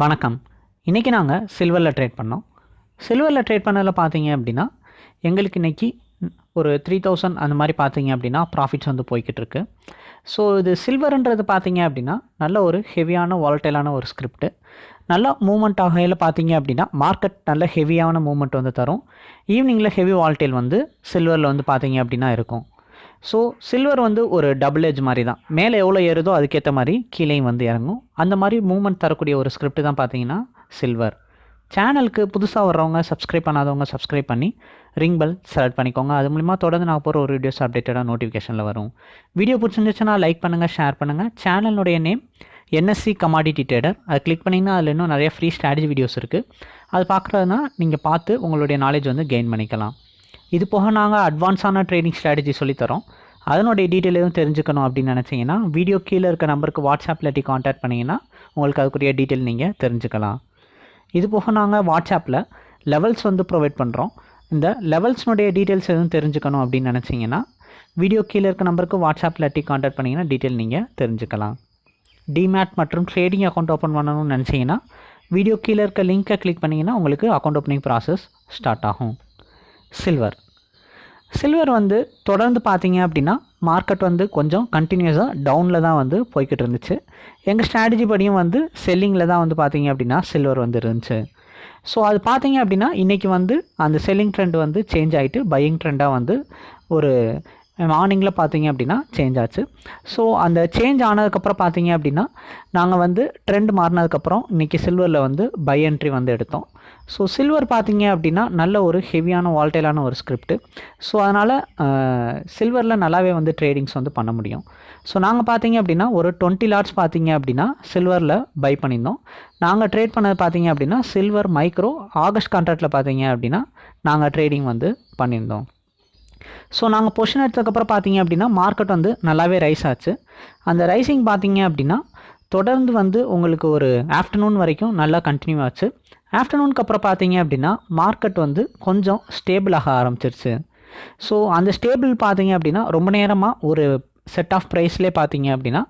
வணக்கம். இன்றைக்கி நாங்கள் சில்வரில் ட்ரேட் பண்ணோம். சில்வரில் ட்ரேட் பண்ணதில் பார்த்தீங்க அப்படின்னா எங்களுக்கு இன்றைக்கி ஒரு த்ரீ தௌசண்ட் அந்த மாதிரி பார்த்தீங்க அப்படின்னா ப்ராஃபிட்ஸ் வந்து போய்கிட்டு இருக்கு. ஸோ இது சில்வருன்றது பார்த்தீங்க அப்படின்னா நல்ல ஒரு ஹெவியான வால்டைலான ஒரு ஸ்கிரிப்ட்டு நல்ல மூமெண்ட் ஆகையில் பார்த்தீங்க அப்படின்னா மார்க்கெட் நல்ல ஹெவியான மூமெண்ட் வந்து தரும். ஈவினிங்கில் ஹெவி வால்டைல் வந்து சில்வரில் வந்து பார்த்தீங்க அப்படின்னா இருக்கும். ஸோ சில்வர் வந்து ஒரு டபுள் ஏஜ் மாதிரி தான் மேலே எவ்வளோ ஏறுதோ அதுக்கேற்ற மாதிரி கீழேயும் வந்து இறங்கும். அந்த மாதிரி மூவ்மெண்ட் தரக்கூடிய ஒரு ஸ்கிரிப்ட் தான் பார்த்தீங்கன்னா சில்வர் சேனலுக்கு புதுசாக வர்றவங்க சப்ஸ்கிரைப் பண்ணாதவங்க சப்ஸ்கிரைப் பண்ணி ரிங் பெல் செலக்ட் பண்ணிக்கோங்க. அது மூலிமா தொடர்ந்து நான் போகிற ஒரு வீடியோஸ் அப்டேட்டடாக நோட்டிஃபிகேஷனில் வரும். வீடியோ பிடிச்சிருந்துச்சுன்னா லைக் பண்ணுங்கள் ஷேர் பண்ணுங்கள் சேனலுடைய நேம் என்எஸ்சி கமாடிட்டி ட்ரேடர் அதை கிளிக் பண்ணிங்கன்னா அதில் இன்னும் நிறைய ஃப்ரீ ஸ்ட்ராட்டஜி வீடியோஸ் இருக்குது அது பார்க்குறதுனா நீங்கள் பார்த்து உங்களுடைய நாலேஜ் வந்து கெயின் பண்ணிக்கலாம். இது போக நாங்கள் அட்வான்ஸான ட்ரேடிங் ஸ்ட்ராட்டஜி சொல்லித்தரோம் அதனுடைய டீட்டெயில் எதுவும் தெரிஞ்சுக்கணும் அப்படின்னு நினச்சிங்கன்னா வீடியோ கீழே இருக்க நம்பருக்கு வாட்ஸ்அப்பில் இல்லாட்டி காண்டாக்ட் பண்ணிங்கன்னா உங்களுக்கு அதுக்குரிய டீட்டெயில் நீங்கள் தெரிஞ்சுக்கலாம். இது போக நாங்கள் வாட்ஸ்அப்பில் லெவல்ஸ் வந்து ப்ரொவைட் பண்ணுறோம் இந்த லெவல்ஸ்னுடைய டீட்டெயில்ஸ் எதுவும் தெரிஞ்சுக்கணும் அப்படின்னு நினச்சிங்கன்னா வீடியோ கீழே இருக்க நம்பருக்கு வாட்ஸ்அப்பில் இல்லாட்டி காண்டாக்ட் பண்ணிங்கன்னா டீட்டெயில் நீங்கள் தெரிஞ்சுக்கலாம். டிமேட் மற்றும் ட்ரேடிங் அக்கௌண்ட் ஓப்பன் பண்ணணும்னு நினச்சிங்கன்னா வீடியோ கீழே இருக்க லிங்க்கை கிளிக் பண்ணிங்கன்னா உங்களுக்கு அக்கௌண்ட் ஓப்பனிங் ப்ராசஸ் ஸ்டார்ட் ஆகும். சில்வர் சில்வர் வந்து தொடர்ந்து பார்த்தீங்க அப்படின்னா மார்க்கெட் வந்து கொஞ்சம் கண்டினியூஸாக டவுனில் தான் வந்து போய்கிட்டு இருந்துச்சு. எங்கள் ஸ்ட்ராட்டஜி படியும் வந்து செல்லிங்கில் தான் வந்து பார்த்தீங்க அப்படின்னா சில்வர் வந்து இருந்துச்சு. ஸோ அது பார்த்தீங்க அப்படின்னா இன்றைக்கி வந்து அந்த செல்லிங் ட்ரெண்ட் வந்து சேஞ்ச் ஆகிட்டு பையிங் ட்ரெண்டாக வந்து ஒரு மார்னிங்கில் பார்த்தீங்க அப்படின்னா சேஞ்ச் ஆச்சு. ஸோ அந்த சேஞ்ச் ஆனதுக்கப்புறம் பார்த்தீங்க அப்படின்னா நாங்கள் வந்து ட்ரெண்ட் மாறினதுக்கப்புறம் இன்றைக்கி சில்வரில் வந்து பை என்ட்ரி வந்து எடுத்தோம். ஸோ சில்வர் பார்த்தீங்க அப்படின்னா நல்ல ஒரு ஹெவியான வால்டைலான ஒரு ஸ்கிரிப்ட் ஸோ அதனால் சில்வரில் நல்லாவே வந்து ட்ரேடிங்ஸ் வந்து பண்ண முடியும். ஸோ நாங்கள் பார்த்தீங்க அப்படின்னா ஒரு டுவெண்ட்டி லாட்ஸ் பார்த்தீங்க அப்படின்னா சில்வரில் பை பண்ணியிருந்தோம். நாங்கள் ட்ரேட் பண்ணது பார்த்தீங்க அப்படின்னா சில்வர் மைக்ரோ ஆகஸ்ட் கான்ட்ராக்டில் பார்த்தீங்க அப்படின்னா நாங்கள் ட்ரேடிங் வந்து பண்ணியிருந்தோம். ஸோ நாங்கள் பொசிஷன் எடுத்ததுக்கப்புறம் பார்த்தீங்க அப்படின்னா மார்க்கெட் வந்து நல்லாவே ரைஸ் ஆச்சு. அந்த ரைசிங் பார்த்தீங்க அப்படின்னா தொடர்ந்து வந்து உங்களுக்கு ஒரு ஆஃப்டர்நூன் வரைக்கும் நல்லா கண்டினியூ ஆச்சு. ஆஃப்டர்நூனுக்கு அப்புறம் பார்த்தீங்க அப்படின்னா மார்க்கெட் வந்து கொஞ்சம் ஸ்டேபிள் ஆக ஆரம்பிச்சிருச்சு. ஸோ அந்த ஸ்டேபிள் பார்த்தீங்க அப்படின்னா ரொம்ப நேரமாக ஒரு செட் ஆஃப் ப்ரைஸ்லேயே பார்த்தீங்க அப்படின்னா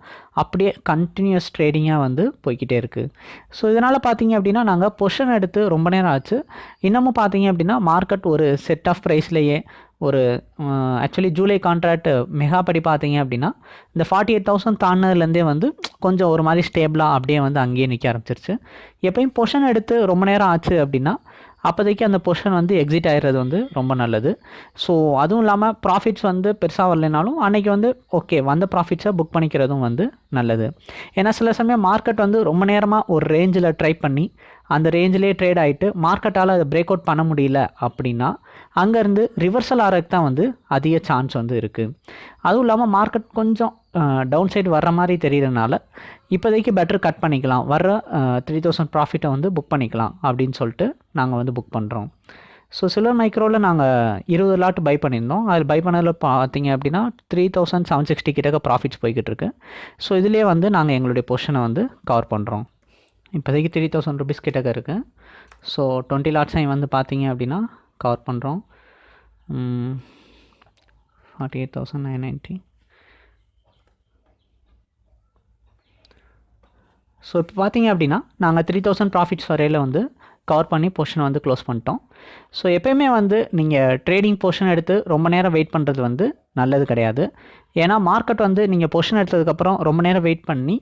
அப்படியே கண்டினியூஸ் ட்ரேடிங்காக வந்து போய்கிட்டே இருக்குது ஸோ இதனால் பார்த்தீங்க அப்படின்னா நாங்கள் பொஷன் எடுத்து ரொம்ப நேரம் ஆச்சு. இன்னமும் பார்த்தீங்க அப்படின்னா மார்க்கெட் ஒரு செட் ஆஃப் ப்ரைஸ்லேயே ஒரு ஆக்சுவலி ஜூலை கான்ட்ராக்ட் மெகா படி பார்த்தீங்க அப்படின்னா இந்த ஃபார்ட்டி எயிட் தௌசண்ட் தாண்டினதுலேருந்தே வந்து கொஞ்சம் ஒரு மாதிரி ஸ்டேபிளாக அப்படியே வந்து அங்கேயே நிற்க ஆரம்பிச்சிருச்சு. எப்பயும் பொஷன் எடுத்து ரொம்ப நேரம் ஆச்சு அப்படின்னா அப்போதைக்கு அந்த பொசிஷன் வந்து எக்ஸிட் ஆகிடுறது வந்து ரொம்ப நல்லது. ஸோ அதுவும் இல்லாமல் ப்ராஃபிட்ஸ் வந்து பெருசாக வரலைனாலும் அன்றைக்கி வந்து ஓகே வந்த ப்ராஃபிட்ஸை புக் பண்ணிக்கிறதும் வந்து நல்லது. ஏன்னா சில சமயம் மார்க்கெட் வந்து ரொம்ப நேரமாக ஒரு ரேஞ்சில் ட்ரை பண்ணி அந்த ரேஞ்சிலே ட்ரேட் ஆகிட்டு மார்க்கெட்டால் அதை பிரேக் அவுட் பண்ண முடியல அப்படின்னா அங்கேருந்து ரிவர்சல் ஆகிறதுக்கு தான் வந்து அதிக சான்ஸ் வந்து இருக்குது அதுவும் இல்லாமல் மார்க்கெட் கொஞ்சம் டவுன் சைடு வர்ற மாதிரி தெரியறதுனால இப்போதைக்கு பெட்டர் கட் பண்ணிக்கலாம். வர்ற த்ரீ தௌசண்ட் ப்ராஃபிட்டை வந்து புக் பண்ணிக்கலாம் அப்படின்னு சொல்லிட்டு நாங்கள் வந்து புக் பண்ணுறோம் ஸோ சில்வர் மைக்ரோவில் நாங்கள் இருபது லாட் பை பண்ணியிருந்தோம். அதில் பை பண்ணதில் பார்த்தீங்க அப்படின்னா த்ரீ தௌசண்ட் செவன் சிக்ஸ்டி கிட்டக்க ப்ராஃபிட்ஸ் போய்கிட்டு இருக்கு. ஸோ இதிலே வந்து நாங்கள் எங்களுடைய பொஷனை வந்து கவர் பண்ணுறோம் இப்போதைக்கு த்ரீ தௌசண்ட் ருபீஸ் கிட்டக்க இருக்குது ஸோ டுவெண்ட்டி லாட்ஸை வந்து பார்த்தீங்க அப்படின்னா கவர் பண்ணுறோம் forty eight thousand nine ninety so இப்போ பார்த்தீங்க அப்படின்னா நாங்கள் த்ரீ தௌசண்ட் ப்ராஃபிட்ஸ் வரையில் வந்து கவர் பண்ணி போர்ஷனை வந்து க்ளோஸ் பண்ணிட்டோம். ஸோ எப்போயுமே வந்து நீங்கள் ட்ரேடிங் போர்ஷன் எடுத்து ரொம்ப நேரம் வெயிட் பண்ணுறது வந்து நல்லது கிடையாது. ஏன்னா மார்க்கெட் வந்து நீங்கள் போர்ஷன் எடுத்ததுக்கப்புறம் ரொம்ப நேரம் வெயிட் பண்ணி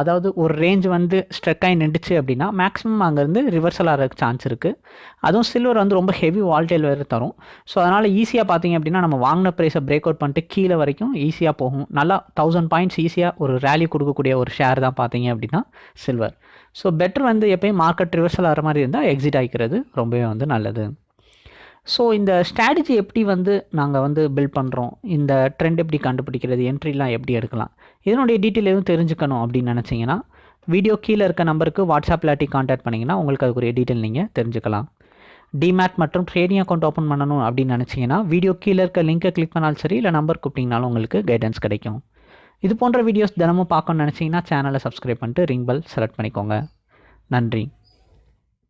அதாவது ஒரு ரேஞ்ச் வந்து ஸ்ட்ரெக் ஆகி நின்றுச்சு அப்படின்னா மேக்ஸிமம் அங்கேருந்து ரிவர்சல் ஆகிறதுக்கு சான்ஸ் இருக்குது அதுவும் சில்வர் வந்து ரொம்ப ஹெவி வால்டேல் வேறு தரும். ஸோ அதனால் ஈஸியாக பார்த்தீங்க அப்படின்னா நம்ம வாங்கின ப்ரைஸை பிரேக் அவுட் பண்ணிட்டு கீழே வரைக்கும் ஈஸியாக போகும். நல்லா தௌசண்ட் பாயிண்ட்ஸ் ஈஸியாக ஒரு ரேலி கொடுக்கக்கூடிய ஒரு ஷேர் தான் பார்த்தீங்க அப்படின்னா சில்வர் ஸோ பெட்டர் வந்து எப்பயும் மார்க்கெட் ரிவர்சல் ஆகிற மாதிரி இருந்தால் எக்ஸிட் ஆகிக்கிறது ரொம்பவே வந்து நல்லது. ஸோ இந்த ஸ்ட்ராட்டஜி எப்படி வந்து நாங்கள் வந்து பில்ட் பண்ணுறோம் இந்த ட்ரெண்ட் எப்படி கண்டுபிடிக்கிறது? என்ட்ரிலாம் எப்படி எடுக்கலாம்? இதனுடைய டீட்டெயில் எதுவும் தெரிஞ்சுக்கணும் அப்படின்னு நினச்சிங்கன்னா வீடியோ கீழே இருக்க நம்பருக்கு வாட்ஸ்அப்பில் ஆட்டி காண்டாக்ட் பண்ணிங்கன்னா உங்களுக்கு அதுக்குரிய டீட்டெயில் நீங்கள் தெரிஞ்சுக்கலாம். டிமேட் மற்றும் ட்ரேடிங் அக்கௌண்ட் ஓப்பன் பண்ணணும் அப்படின்னு நினச்சிங்கன்னா வீடியோ கீழே இருக்க லிங்கை கிளிக் பண்ணாலும் சரி இல்லை நம்பர் கூப்பிட்டிங்கனாலும் உங்களுக்கு கைடன்ஸ் கிடைக்கும். இது போன்ற வீடியோஸ் தினமும் பார்க்கணும்னு நினச்சிங்கன்னா சேனலை சப்ஸ்கிரைப் பண்ணிட்டு ரிங் பெல் செலக்ட் பண்ணிக்கோங்க. நன்றி.